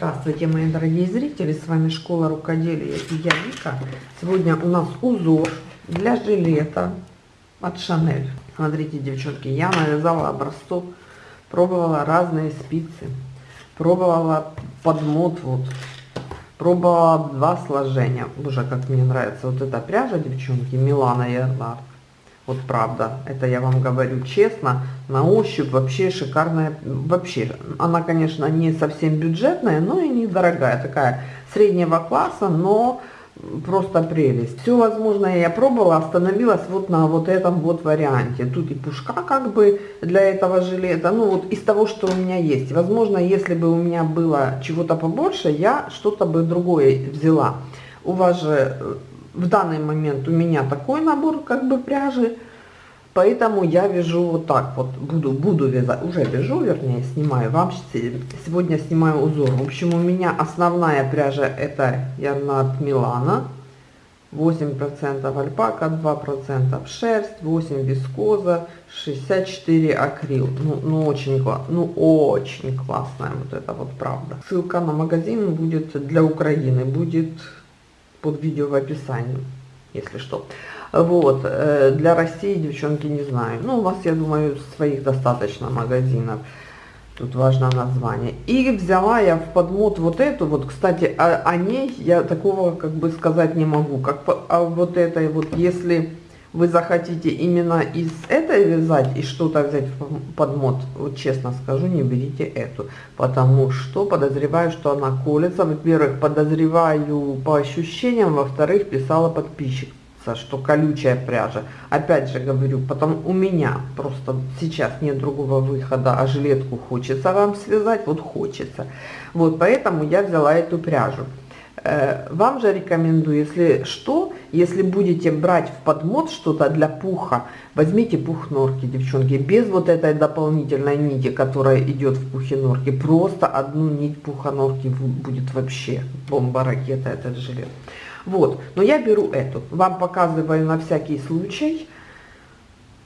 Здравствуйте, мои дорогие зрители, с вами Школа Рукоделия и я Вика. Сегодня у нас узор для жилета от Шанель. Смотрите, девчонки, я навязала образцов, пробовала разные спицы, пробовала подмот вот, пробовала два сложения. Боже, как мне нравится вот эта пряжа, девчонки, Милана Ярнард. Вот правда, это я вам говорю честно, на ощупь вообще шикарная, вообще, она, конечно, не совсем бюджетная, но и недорогая, такая среднего класса, но просто прелесть. Все возможное я пробовала, остановилась вот на вот этом вот варианте. Тут и пушка как бы для этого жилета, ну вот из того, что у меня есть. Возможно, если бы у меня было чего-то побольше, я что-то бы другое взяла. У вас же э, в данный момент у меня такой набор как бы пряжи, поэтому я вяжу вот так вот, буду, буду вязать, уже вяжу, вернее, снимаю, вам сегодня снимаю узор. В общем, у меня основная пряжа это Ярнард Милана, 8% альпака, 2% шерсть, 8 вискоза, 64 акрил. Ну, ну очень классно, ну очень классная вот это вот правда. Ссылка на магазин будет для Украины, будет под видео в описании, если что. Вот, э, для России, девчонки, не знаю. Ну, у вас, я думаю, своих достаточно магазинов. Тут важно название. И взяла я в подмот вот эту, вот, кстати, о, о ней я такого, как бы, сказать не могу. Как а вот этой вот, если вы захотите именно из этой вязать и что-то взять под мод, вот честно скажу, не берите эту, потому что подозреваю, что она колется. Во-первых, подозреваю по ощущениям, во-вторых, писала подписчик что колючая пряжа. Опять же говорю, потом у меня просто сейчас нет другого выхода, а жилетку хочется вам связать, вот хочется. Вот поэтому я взяла эту пряжу. Э, вам же рекомендую, если что, если будете брать в подмот что-то для пуха, возьмите пух норки, девчонки, без вот этой дополнительной нити, которая идет в пухе норки. Просто одну нить пуха норки будет вообще бомба-ракета этот жилет. Вот, но я беру эту, вам показываю на всякий случай.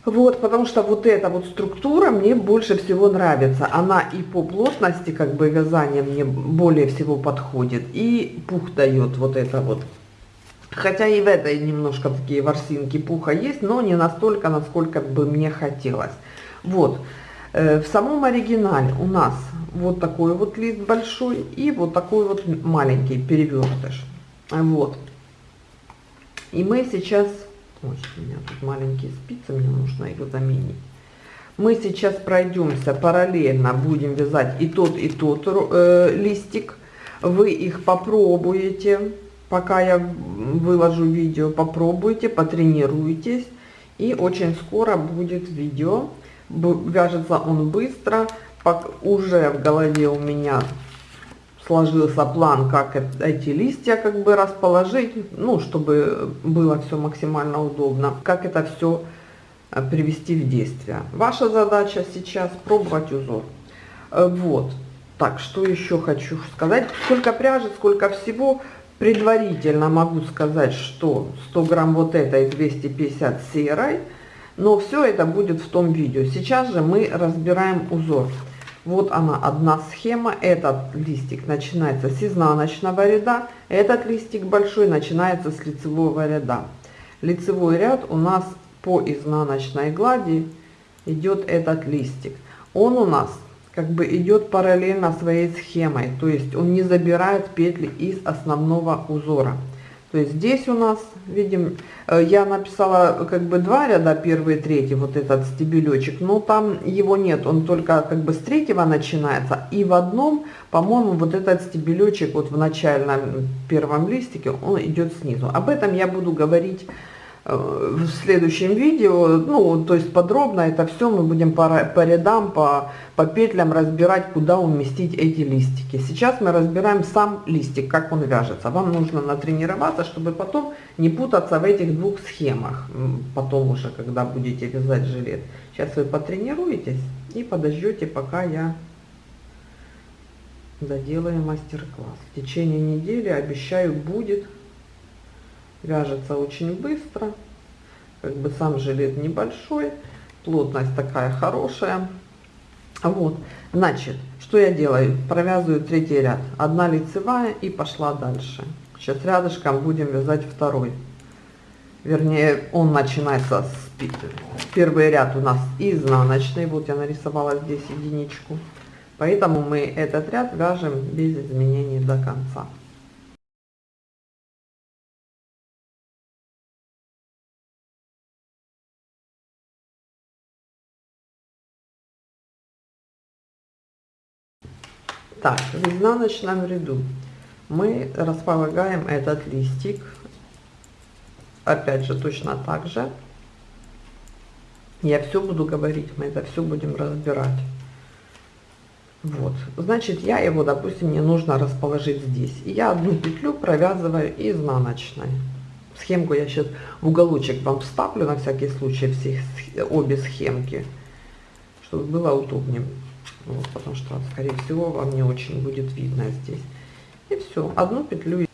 Вот, потому что вот эта вот структура мне больше всего нравится. Она и по плотности, как бы, вязания мне более всего подходит. И пух дает вот это вот. Хотя и в этой немножко такие ворсинки пуха есть, но не настолько, насколько бы мне хотелось. Вот. Э, в самом оригинале у нас вот такой вот лист большой и вот такой вот маленький перевертыш. Вот. И мы сейчас Ой, у меня тут маленькие спицы, мне нужно их заменить. Мы сейчас пройдемся параллельно, будем вязать и тот, и тот э, листик. Вы их попробуете, пока я выложу видео, попробуйте, потренируйтесь. И очень скоро будет видео. Вяжется он быстро. Уже в голове у меня сложился план, как эти листья как бы расположить, ну, чтобы было все максимально удобно, как это все э, привести в действие. Ваша задача сейчас пробовать узор. Э, вот. Так, что еще хочу сказать. Сколько пряжи, сколько всего. Предварительно могу сказать, что 100 грамм вот этой 250 серой. Но все это будет в том видео. Сейчас же мы разбираем узор. Вот она одна схема. Этот листик начинается с изнаночного ряда. Этот листик большой начинается с лицевого ряда. Лицевой ряд у нас по изнаночной глади идет этот листик. Он у нас как бы идет параллельно своей схемой. То есть он не забирает петли из основного узора. То есть здесь у нас, видим, э, я написала как бы два ряда, первый, третий, вот этот стебелечек, но там его нет, он только как бы с третьего начинается. И в одном, по-моему, вот этот стебелечек вот в начальном первом листике, он идет снизу. Об этом я буду говорить в следующем видео, ну, то есть подробно это все мы будем по, по рядам, по, по петлям разбирать, куда уместить эти листики. Сейчас мы разбираем сам листик, как он вяжется. Вам нужно натренироваться, чтобы потом не путаться в этих двух схемах, потом уже, когда будете вязать жилет. Сейчас вы потренируетесь и подождете, пока я доделаю мастер-класс. В течение недели, обещаю, будет вяжется очень быстро. Как бы сам жилет небольшой, плотность такая хорошая. Вот, значит, что я делаю? Провязываю третий ряд. Одна лицевая и пошла дальше. Сейчас рядышком будем вязать второй. Вернее, он начинается с первый ряд у нас изнаночный. Вот я нарисовала здесь единичку. Поэтому мы этот ряд вяжем без изменений до конца. Так, в изнаночном ряду мы располагаем этот листик, опять же точно так же. Я все буду говорить, мы это все будем разбирать. Вот, значит, я его, допустим, мне нужно расположить здесь. И я одну петлю провязываю изнаночной. Схемку я сейчас в уголочек вам вставлю на всякий случай все, обе схемки, чтобы было удобнее. Вот, потому что, скорее всего, вам не очень будет видно здесь. И все, одну петлю.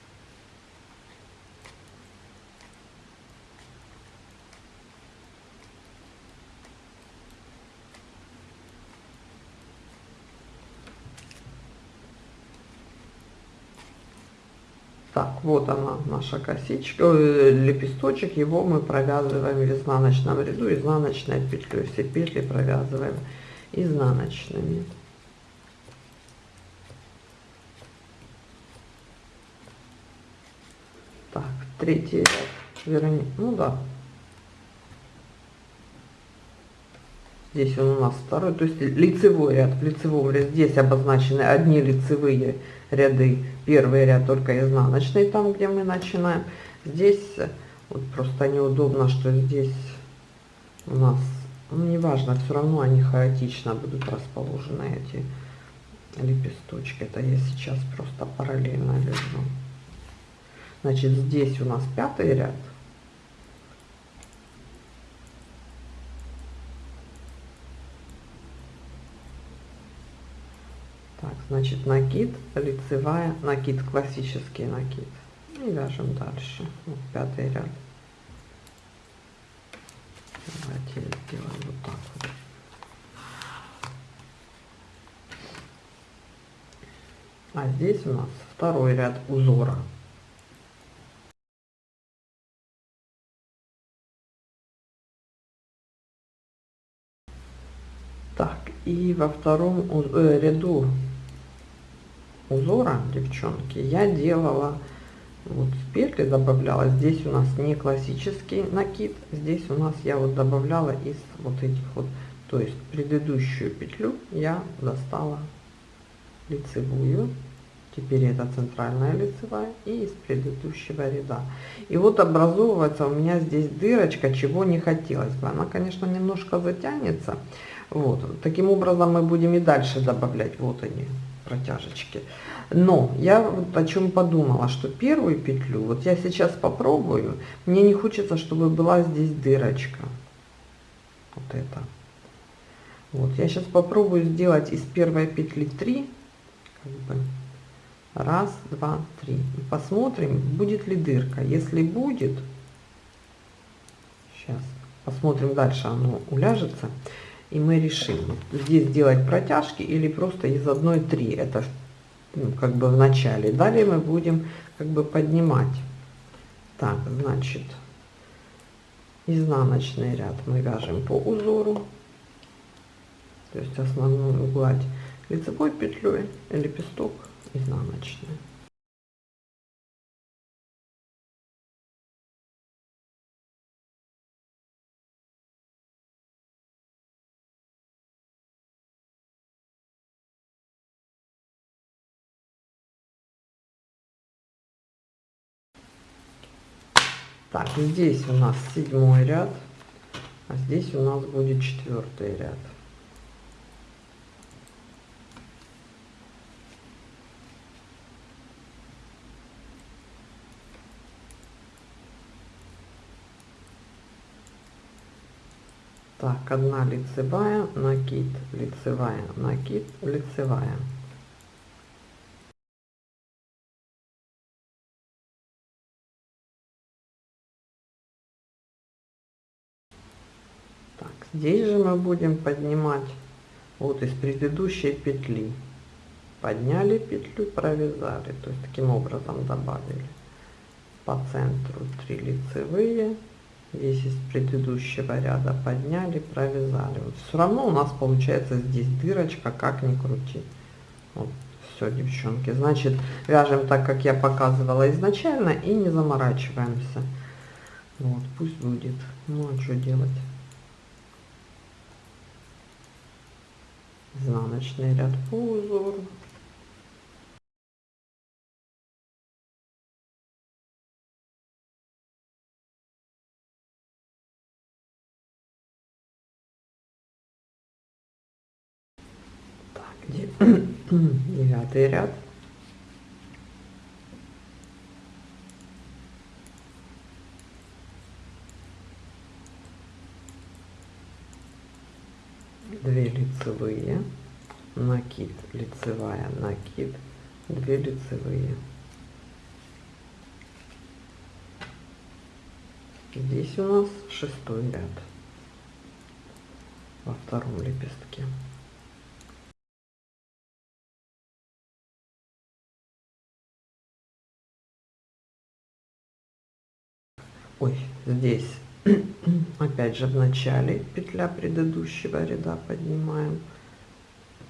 Так, вот она, наша косичка, э, лепесточек, его мы провязываем в изнаночном ряду, изнаночной петлей, все петли провязываем изнаночными. Так, третий ряд, вернее, ну да. Здесь он у нас второй, то есть лицевой ряд. В лицевом ряде здесь обозначены одни лицевые ряды. Первый ряд только изнаночный, там где мы начинаем. Здесь вот просто неудобно, что здесь у нас ну, неважно, все равно они хаотично будут расположены, эти лепесточки. Это я сейчас просто параллельно вяжу. Значит, здесь у нас пятый ряд. Так, значит, накид, лицевая, накид, классический накид. И вяжем дальше. Вот пятый ряд. Давайте сделаем вот так вот. А здесь у нас второй ряд узора. Так, и во втором э, ряду узора, девчонки, я делала вот петли добавляла. Здесь у нас не классический накид. Здесь у нас я вот добавляла из вот этих вот то есть предыдущую петлю я достала лицевую. Теперь это центральная лицевая и из предыдущего ряда. И вот образовывается у меня здесь дырочка чего не хотелось бы. Она конечно немножко затянется. Вот. Таким образом мы будем и дальше добавлять вот они протяжечки но я вот о чем подумала, что первую петлю, вот я сейчас попробую, мне не хочется, чтобы была здесь дырочка. Вот это. Вот, я сейчас попробую сделать из первой петли 3, как бы, раз, два, три. И посмотрим, будет ли дырка. Если будет, сейчас посмотрим дальше, оно уляжется. И мы решим, здесь сделать протяжки или просто из одной 3. Это ну, как бы в начале. Далее мы будем как бы поднимать. Так, значит, изнаночный ряд мы вяжем по узору, то есть основную гладь лицевой петлей, лепесток изнаночный. Так, здесь у нас седьмой ряд, а здесь у нас будет четвертый ряд. Так, одна лицевая, накид, лицевая, накид, лицевая. Здесь же мы будем поднимать вот из предыдущей петли. Подняли петлю провязали то есть таким образом добавили по центру 3 лицевые. Здесь из предыдущего ряда подняли провязали. Вот все равно у нас получается здесь дырочка как ни крути. Вот все девчонки. Значит вяжем так как я показывала изначально и не заморачиваемся. Вот пусть будет. Ну а что делать изнаночный ряд. По узору девятый ряд две лицевые накид лицевая накид две лицевые. Здесь у нас шестой ряд во втором лепестке. Ой здесь опять же в начале петля предыдущего ряда поднимаем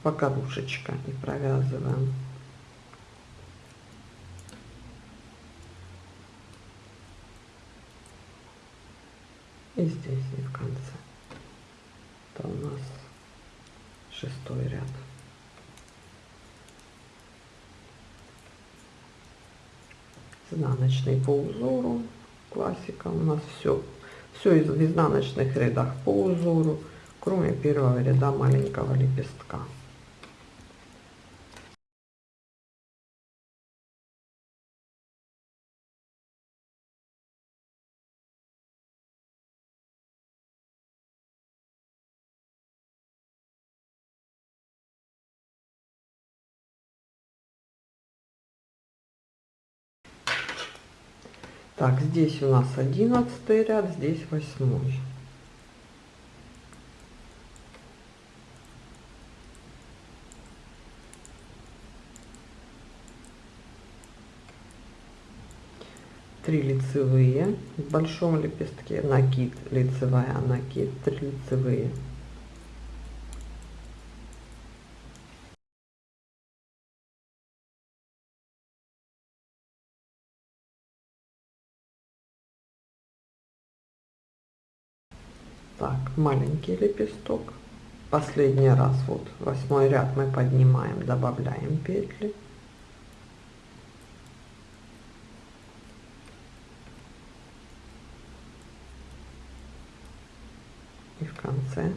покорушечка и провязываем. И здесь и в конце. Это у нас шестой ряд. Изнаночный по узору. Классика у нас все все из изнаночных рядах по узору кроме первого ряда маленького лепестка Так, здесь у нас одиннадцатый ряд, здесь восьмой. Три лицевые в большом лепестке, накид, лицевая, накид, три лицевые. Так маленький лепесток. Последний раз вот восьмой ряд мы поднимаем добавляем петли. И в конце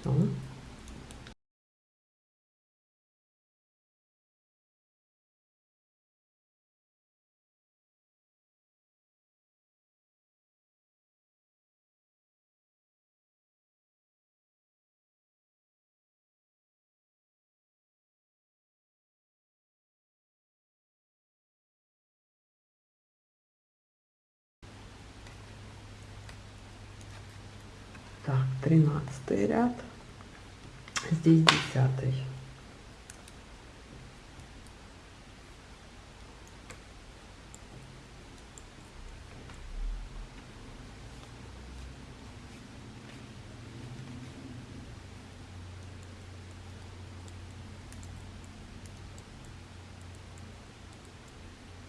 все Так, тринадцатый ряд. Здесь десятый.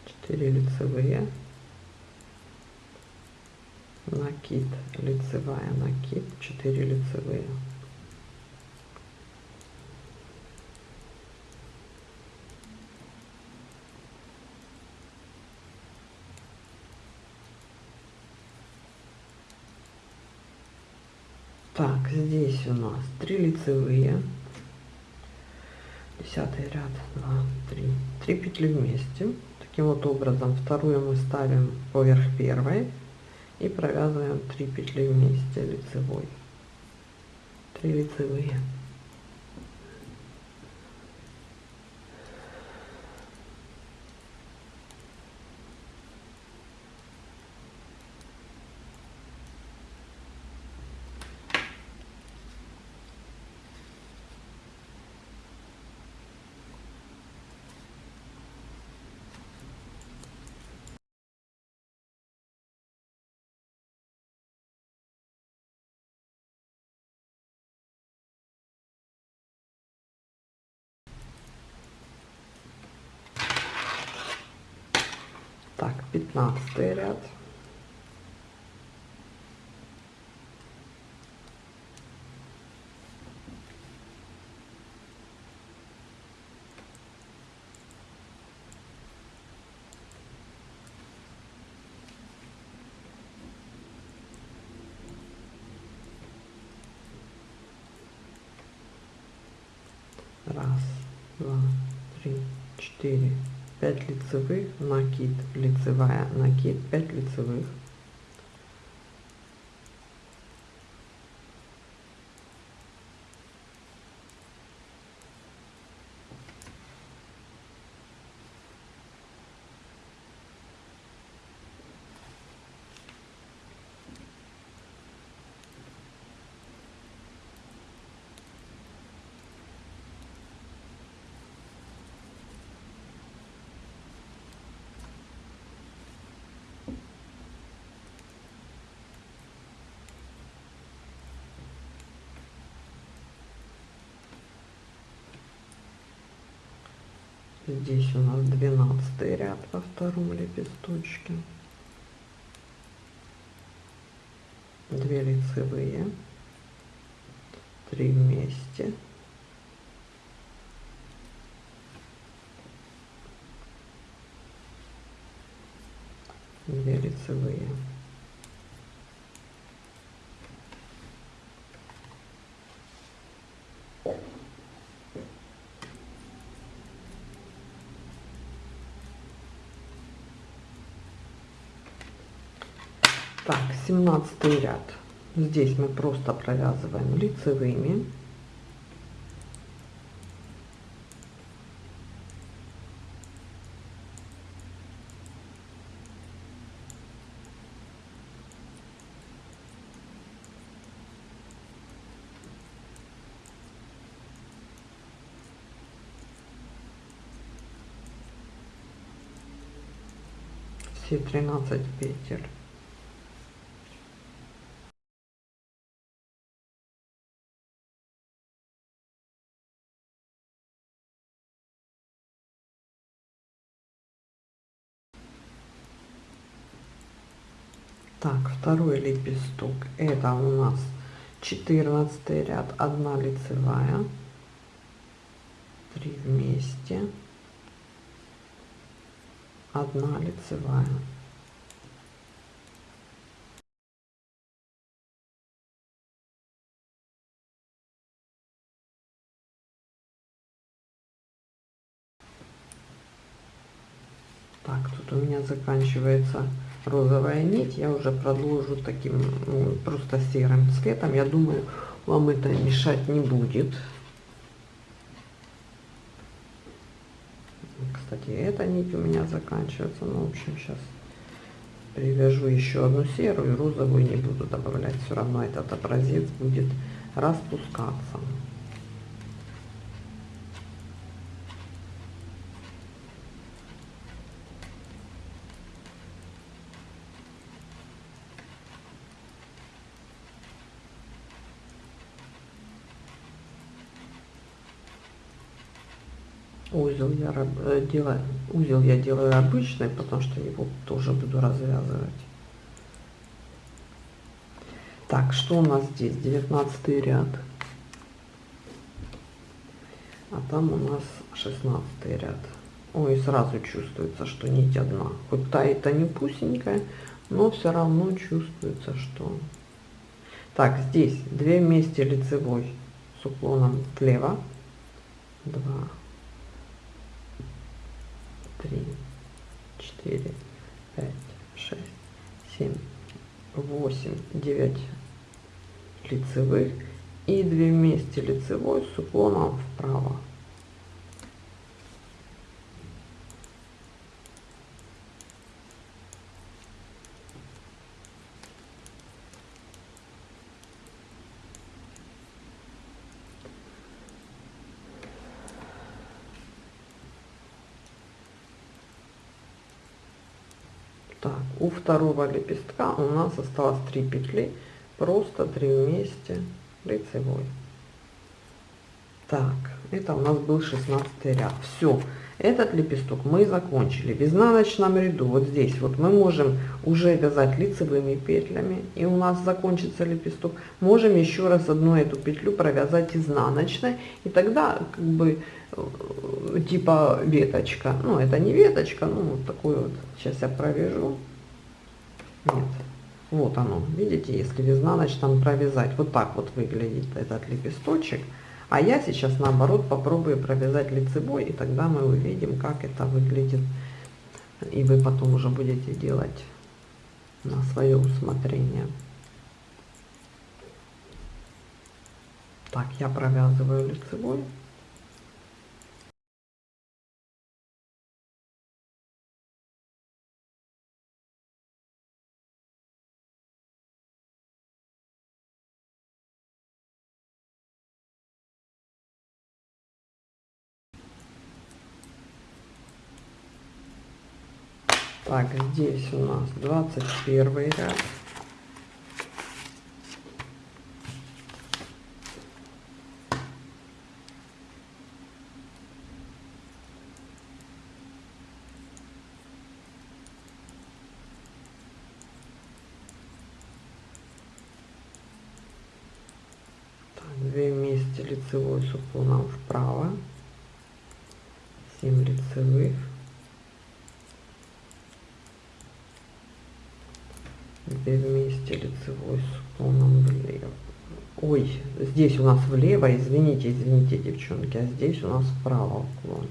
Четыре лицевые накид лицевая накид 4 лицевые. Так здесь у нас 3 лицевые. Десятый ряд 2 3 3 петли вместе. Таким вот образом вторую мы ставим поверх первой и провязываем 3 петли вместе лицевой. 3 лицевые Так, 15 ряд. Раз, два, три, четыре, пять лицевых, накид, лицевая, накид, пять лицевых. Здесь у нас 12 ряд во втором лепесточке. Две лицевые, три вместе. Две лицевые. Так, 17 ряд. Здесь мы просто провязываем лицевыми. все 13 петель Так, второй лепесток. Это у нас 14 ряд, одна лицевая, три вместе, одна лицевая. Так, тут у меня заканчивается розовая нить я уже продолжу таким ну, просто серым цветом. Я думаю вам это мешать не будет. Кстати эта нить у меня заканчивается. Ну в общем сейчас привяжу еще одну серую розовую не буду добавлять. Все равно этот образец будет распускаться узел я э, делаю узел я делаю обычный потому что его тоже буду развязывать. Так что у нас здесь? 19 ряд. А там у нас 16 ряд. Ой сразу чувствуется что нить одна. Хоть та не пусенькая но все равно чувствуется что. Так здесь 2 вместе лицевой с уклоном влево 2 три, четыре, пять, шесть, семь, восемь, девять лицевых и 2 вместе лицевой с уклоном вправо. Так, у второго лепестка у нас осталось 3 петли, просто 3 вместе лицевой. Так, это у нас был 16 ряд. Все, Этот лепесток мы закончили. В изнаночном ряду, вот здесь, вот мы можем уже вязать лицевыми петлями, и у нас закончится лепесток. Можем еще раз одну эту петлю провязать изнаночной, и тогда как бы э, типа веточка. Ну, это не веточка, ну, вот такой вот. Сейчас я провяжу. Нет. Вот оно, видите, если в изнаночном провязать. Вот так вот выглядит этот лепесточек. А я сейчас наоборот попробую провязать лицевой, и тогда мы увидим, как это выглядит. И вы потом уже будете делать на свое усмотрение. Так, я провязываю лицевой. Так, здесь у нас 21 ряд. две вместе лицевой с уклоном вправо 7 лицевых 2 вместе лицевой с уклоном влево. Ой, здесь у нас влево, извините, извините, девчонки, а здесь у нас вправо уклон.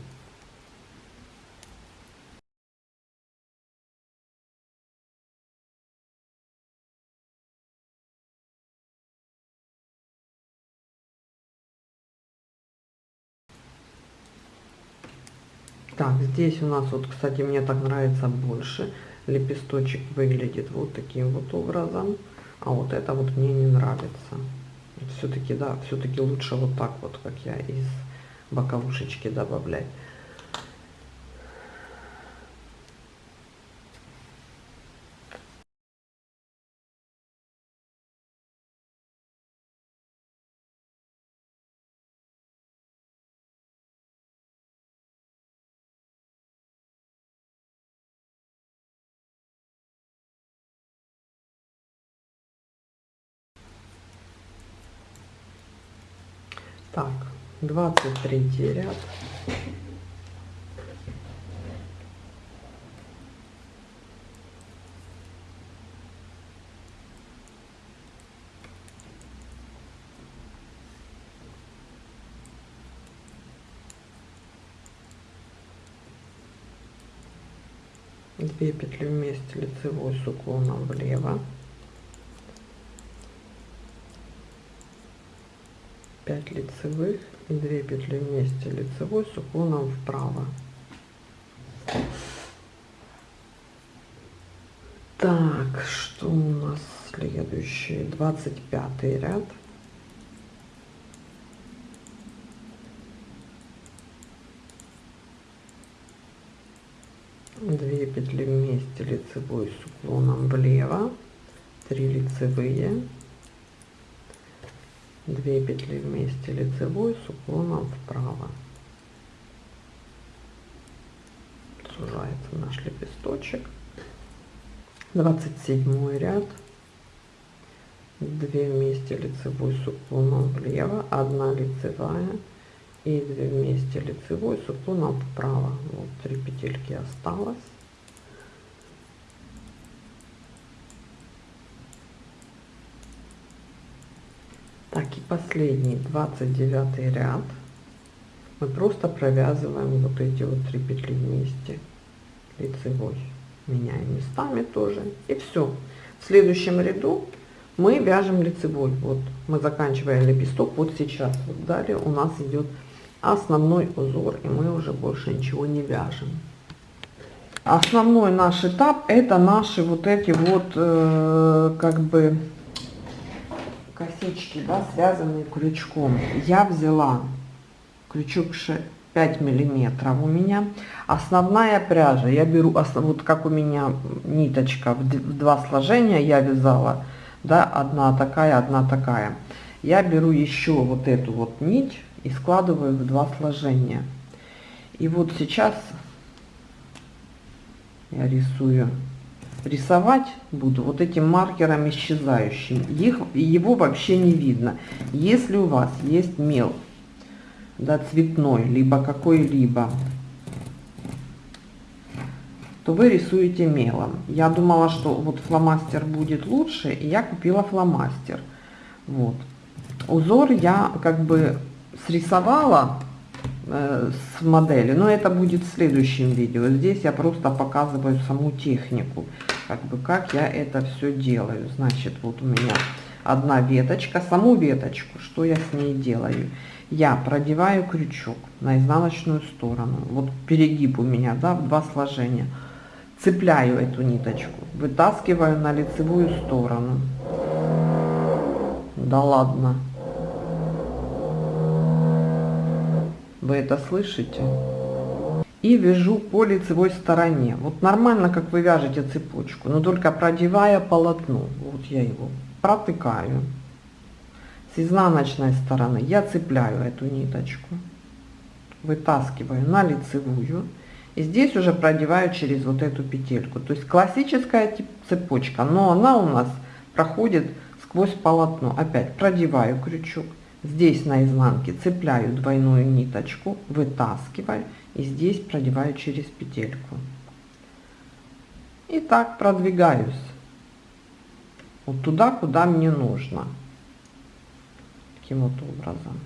Так, здесь у нас вот, кстати, мне так нравится больше лепесточек выглядит вот таким вот образом, а вот это вот мне не нравится. Все-таки, да, все-таки лучше вот так вот, как я из боковушечки добавлять. Так, 23 ряд. Две петли вместе лицевой с уклоном влево 5 лицевых и 2 петли вместе. Лицевой с уклоном вправо. Так что у нас следующий 25 ряд. Две петли вместе. Лицевой с уклоном влево. 3 лицевые 2 петли вместе лицевой с уклоном вправо. Сужается наш лепесточек. 27 ряд. 2 вместе лицевой с уклоном влево 1 лицевая и 2 вместе лицевой с уклоном вправо. Вот 3 петельки осталось Так, и последний, 29 ряд. Мы просто провязываем вот эти вот три петли вместе лицевой. Меняем местами тоже. И все. В следующем ряду мы вяжем лицевой. Вот мы заканчиваем лепесток вот сейчас. Вот далее у нас идет основной узор, и мы уже больше ничего не вяжем. Основной наш этап это наши вот эти вот э, как бы косички, да, связанные крючком. Я взяла крючок 5 миллиметров у меня. Основная пряжа, я беру, вот как у меня ниточка в два сложения я вязала, да, одна такая, одна такая. Я беру еще вот эту вот нить и складываю в два сложения. И вот сейчас я рисую. Рисовать буду вот этим маркером исчезающим. Их, его вообще не видно. Если у вас есть мел, да, цветной, либо какой-либо, то вы рисуете мелом. Я думала, что вот фломастер будет лучше, и я купила фломастер. Вот. Узор я как бы срисовала с модели, но это будет в следующем видео. Здесь я просто показываю саму технику, как бы как я это все делаю. Значит, вот у меня одна веточка, саму веточку, что я с ней делаю? Я продеваю крючок на изнаночную сторону, вот перегиб у меня, да, в два сложения. Цепляю эту ниточку, вытаскиваю на лицевую сторону. Да ладно. Вы это слышите? И вяжу по лицевой стороне. Вот нормально, как вы вяжете цепочку, но только продевая полотно. Вот я его протыкаю. С изнаночной стороны я цепляю эту ниточку, вытаскиваю на лицевую. И здесь уже продеваю через вот эту петельку. То есть классическая цепочка, но она у нас проходит сквозь полотно. Опять продеваю крючок Здесь на изнанке цепляю двойную ниточку, вытаскиваю и здесь продеваю через петельку. И так продвигаюсь вот туда, куда мне нужно. Таким вот образом.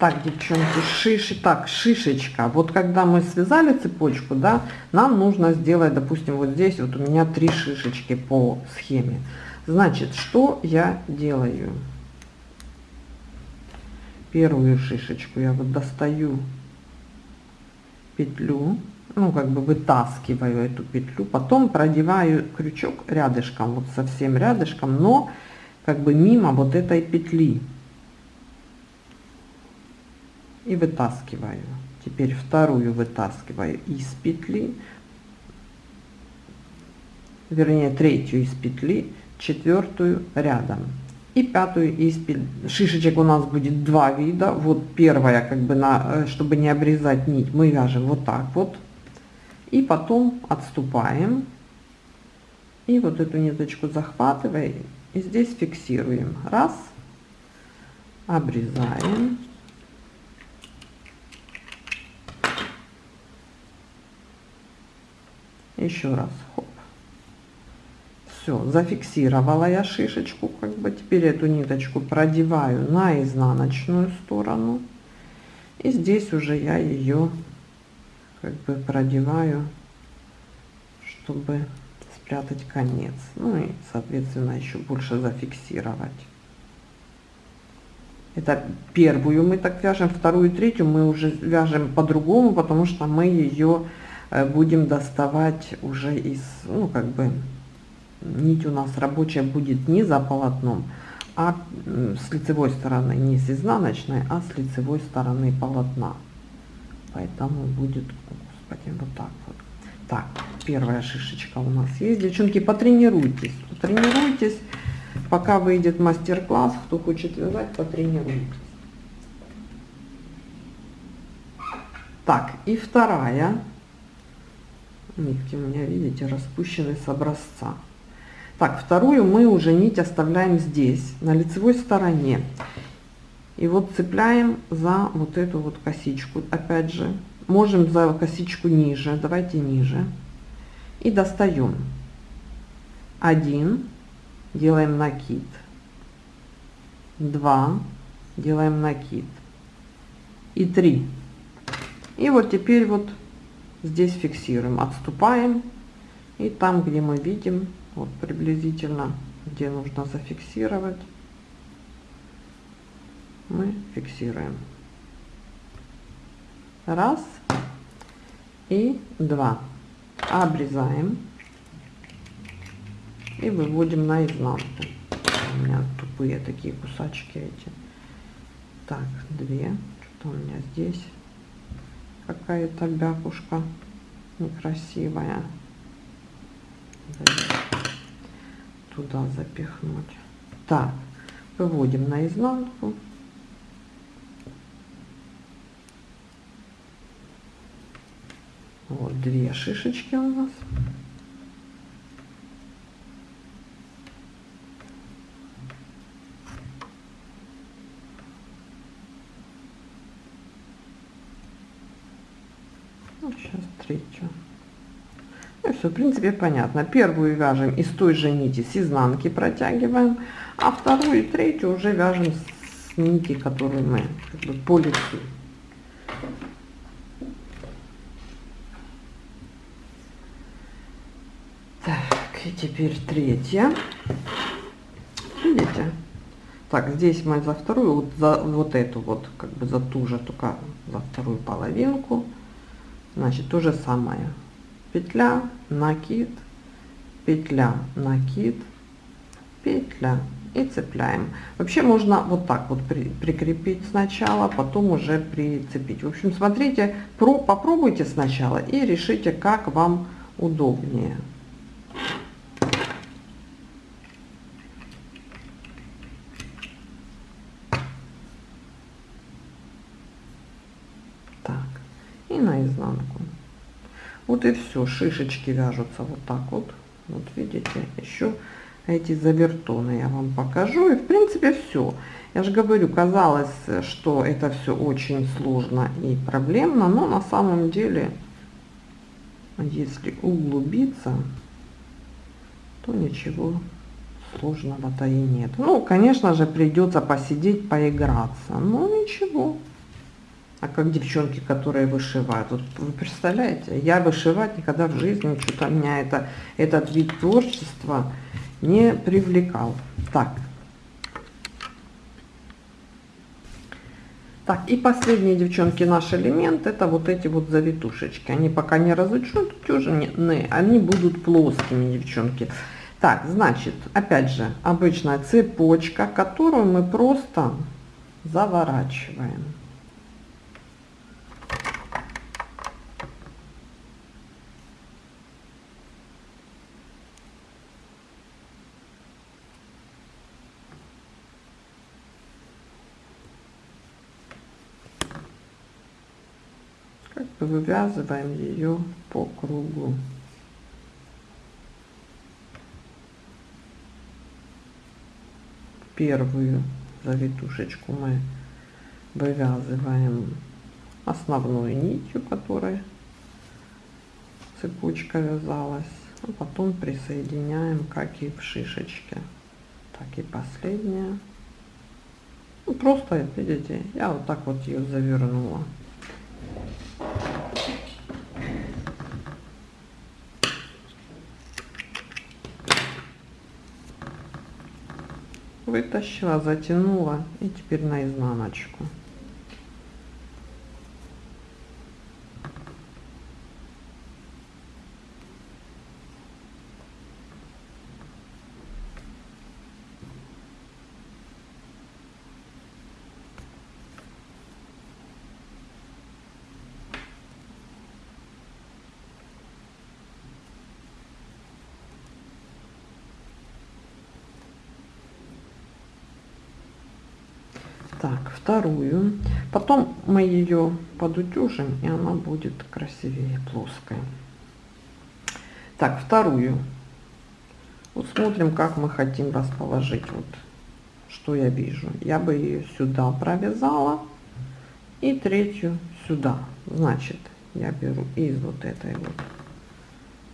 Так, девчонки, шиши, так, шишечка. Вот когда мы связали цепочку, да, нам нужно сделать, допустим, вот здесь вот у меня три шишечки по схеме. Значит, что я делаю? Первую шишечку я вот достаю петлю, ну, как бы вытаскиваю эту петлю, потом продеваю крючок рядышком, вот совсем рядышком, но как бы мимо вот этой петли и вытаскиваю. Теперь вторую вытаскиваю из петли, вернее третью из петли, четвертую рядом и пятую из петли. Шишечек у нас будет два вида. Вот первая, как бы на, э, чтобы не обрезать нить, мы вяжем вот так вот. И потом отступаем. И вот эту ниточку захватываем. И здесь фиксируем. Раз. Обрезаем. Еще раз хоп. Все зафиксировала я шишечку как бы теперь эту ниточку продеваю на изнаночную сторону. И здесь уже я ее как бы продеваю чтобы спрятать конец. Ну и соответственно еще больше зафиксировать. Это первую мы так вяжем вторую третью мы уже вяжем по-другому потому что мы ее будем доставать уже из, ну, как бы, нить у нас рабочая будет не за полотном, а с лицевой стороны, не с изнаночной, а с лицевой стороны полотна. Поэтому будет, господи, вот так вот. Так, первая шишечка у нас есть. Девчонки, потренируйтесь, потренируйтесь, пока выйдет мастер-класс, кто хочет вязать, потренируйтесь. Так, и вторая Нитки у меня, видите, распущены с образца. Так, вторую мы уже нить оставляем здесь, на лицевой стороне. И вот цепляем за вот эту вот косичку, опять же. Можем за косичку ниже, давайте ниже. И достаем. Один, делаем накид. Два, делаем накид. И три. И вот теперь вот здесь фиксируем отступаем и там где мы видим вот приблизительно где нужно зафиксировать мы фиксируем Раз и два. Обрезаем и выводим на изнанку. У меня тупые такие кусачки эти. Так, две. Что у меня здесь? Какая-то бякушка некрасивая. Туда запихнуть. Так, выводим на изнанку. Вот две шишечки у нас. Ну, третью. Ну, все, в принципе, понятно. Первую вяжем из той же нити с изнанки протягиваем, а вторую и третью уже вяжем с нити, которую мы как бы, по лицу. Так, и теперь третья. Видите? Так, здесь мы за вторую, вот за вот эту вот, как бы за ту же, только за вторую половинку. Значит, то же самое. Петля, накид, петля, накид, петля и цепляем. Вообще можно вот так вот при, прикрепить сначала, потом уже прицепить. В общем, смотрите, про, попробуйте сначала и решите, как вам удобнее. Вот и все, шишечки вяжутся вот так вот. Вот видите, еще эти завертоны я вам покажу. И в принципе все. Я же говорю, казалось, что это все очень сложно и проблемно, но на самом деле, если углубиться, то ничего сложного-то и нет. Ну, конечно же, придется посидеть, поиграться, но ничего. А как девчонки, которые вышивают. Вот вы представляете, я вышивать никогда в жизни, что-то меня это, этот вид творчества не привлекал. Так. Так, и последние, девчонки, наш элемент, это вот эти вот завитушечки. Они пока не разучены, они будут плоскими, девчонки. Так, значит, опять же, обычная цепочка, которую мы просто заворачиваем. Вывязываем ее по кругу. Первую завитушечку мы вывязываем основной нитью, которой цепочка вязалась, а потом присоединяем, как и в шишечке. Так и последняя. Ну, просто, видите, я вот так вот ее завернула. Вытащила затянула и теперь на изнаночку Так, вторую. Потом мы ее подутюжим, и она будет красивее, плоская. Так, вторую. Вот смотрим, как мы хотим расположить. Вот, что я вижу. Я бы ее сюда провязала. И третью сюда. Значит, я беру из вот этой вот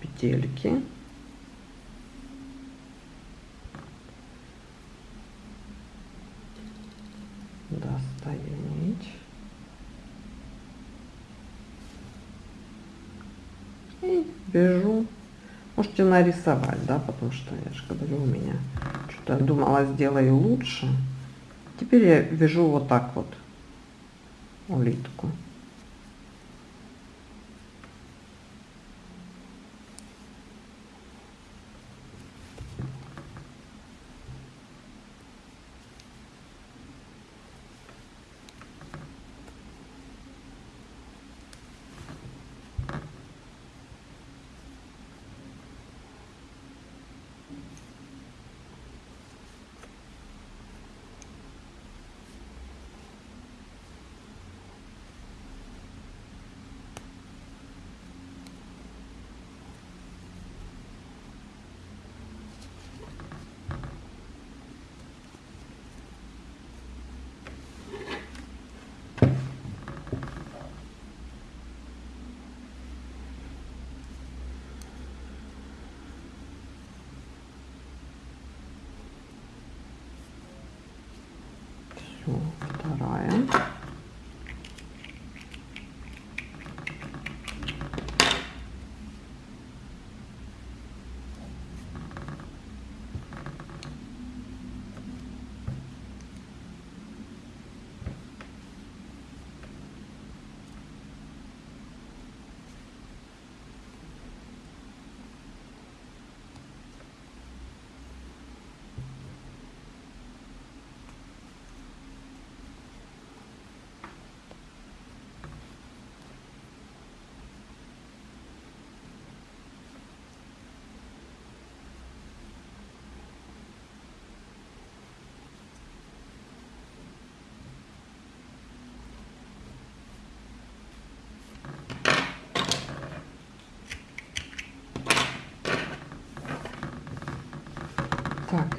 петельки вяжу. Можете нарисовать, да, потому что я же говорю, у меня что-то думала сделаю лучше. Теперь я вяжу вот так вот улитку. О, вторая. Так,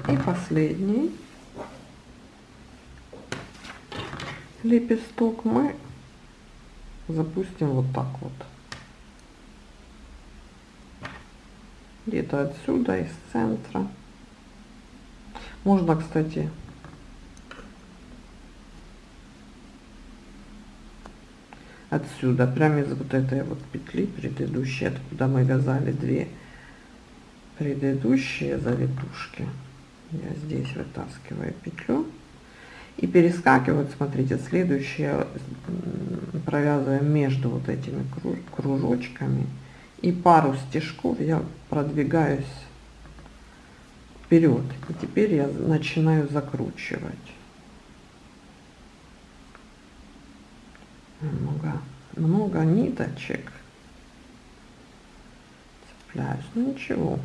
и последний лепесток мы запустим вот так вот. Где-то отсюда, из центра. Можно, кстати, отсюда, прямо из вот этой вот петли предыдущей, откуда мы вязали две предыдущие завитушки я здесь вытаскиваю петлю и перескакиваю смотрите следующее провязываем между вот этими кружочками. И пару стежков я продвигаюсь вперед. И теперь я начинаю закручивать. Много много ниточек. Цепляюсь. Ну ничего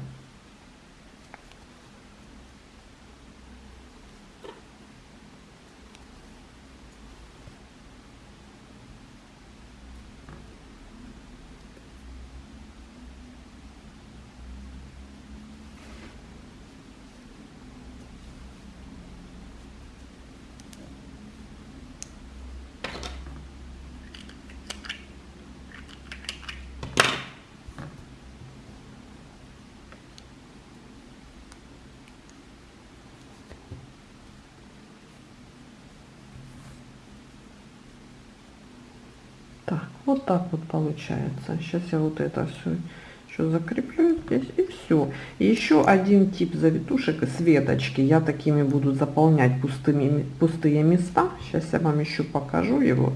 Так, так вот получается. Сейчас я вот это все еще закреплю здесь и все. Еще один тип завитушек с веточки. Я такими буду заполнять пустыми, пустые места. Сейчас я вам еще покажу его.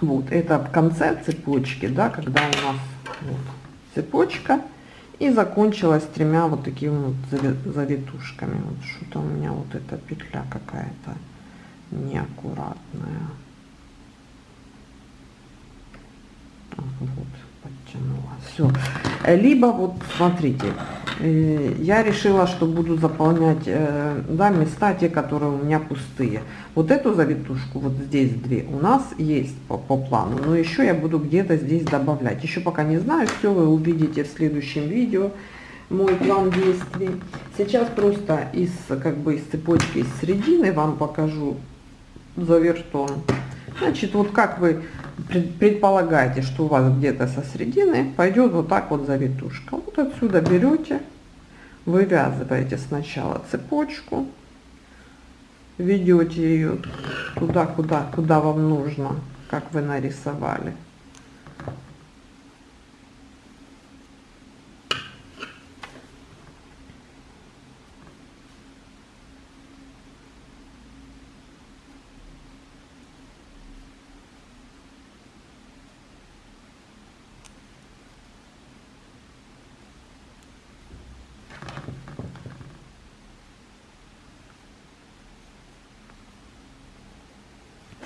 Вот, это в конце цепочки, да, когда у нас вот, цепочка и закончилась тремя вот такими вот завитушками. Вот что-то у меня вот эта петля какая-то неаккуратная. Вот подтянула. Все либо вот смотрите э, я решила что буду заполнять э, да, места те которые у меня пустые. Вот эту завитушку вот здесь две у нас есть по, по плану но еще я буду где-то здесь добавлять. Еще пока не знаю все вы увидите в следующем видео мой план действий. Сейчас просто из как бы из цепочки из середины вам покажу завертон. Значит вот как вы предполагаете, что у вас где-то со середины пойдет вот так вот завитушка. Вот отсюда берете, вывязываете сначала цепочку, ведете ее туда, куда, куда вам нужно, как вы нарисовали.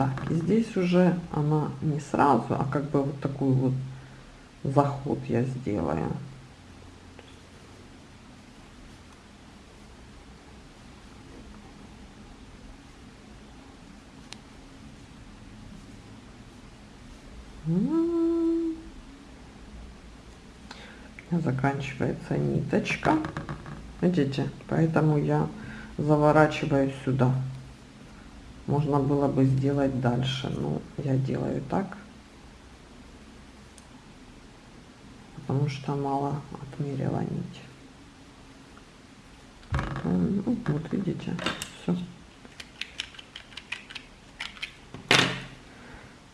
Так, и здесь уже она не сразу, а как бы вот такой вот заход я сделаю. заканчивается ниточка. Видите поэтому я заворачиваю сюда можно было бы сделать дальше но я делаю так потому что мало отмерила нить ну, вот видите все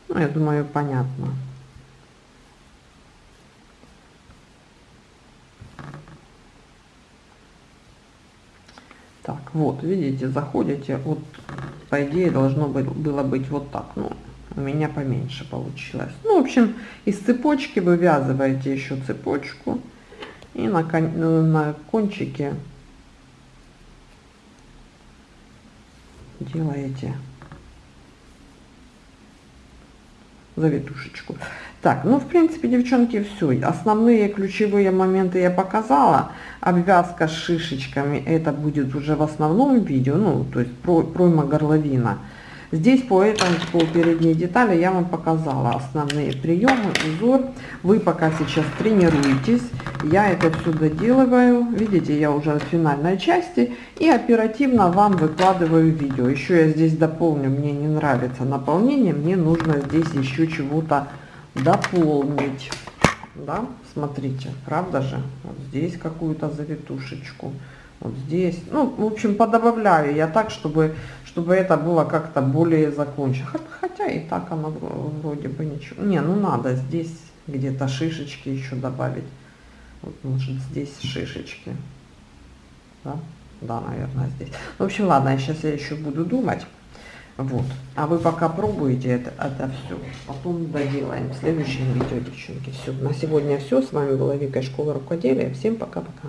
Ну, я думаю, понятно. Так, вот, видите, заходите, вот, по идее, должно было быть вот так, ну, у меня поменьше получилось. Ну, в общем, из цепочки вывязываете еще цепочку, и на, на кончике делаете завитушечку. Так, ну, в принципе, девчонки, все. Основные ключевые моменты я показала. Обвязка с шишечками, это будет уже в основном видео, ну, то есть пройма горловина. Здесь по этому, по передней детали я вам показала основные приемы, узор. Вы пока сейчас тренируетесь. Я это все доделываю. Видите, я уже в финальной части. И оперативно вам выкладываю видео. Еще я здесь дополню, мне не нравится наполнение. Мне нужно здесь еще чего-то дополнить. Да, смотрите, правда же? Вот здесь какую-то завитушечку. Вот здесь. Ну, в общем, подобавляю я так, чтобы, чтобы это было как-то более закончено. Хотя и так оно вроде бы ничего. Не, ну надо здесь где-то шишечки еще добавить. Вот, может, здесь шишечки. Да? Да, наверное, здесь. В общем, ладно, сейчас я еще буду думать. Вот. А вы пока пробуете это, это все. Потом доделаем в следующем видео, девчонки. Все. На сегодня все. С вами была Вика, Школа Рукоделия. Всем пока-пока.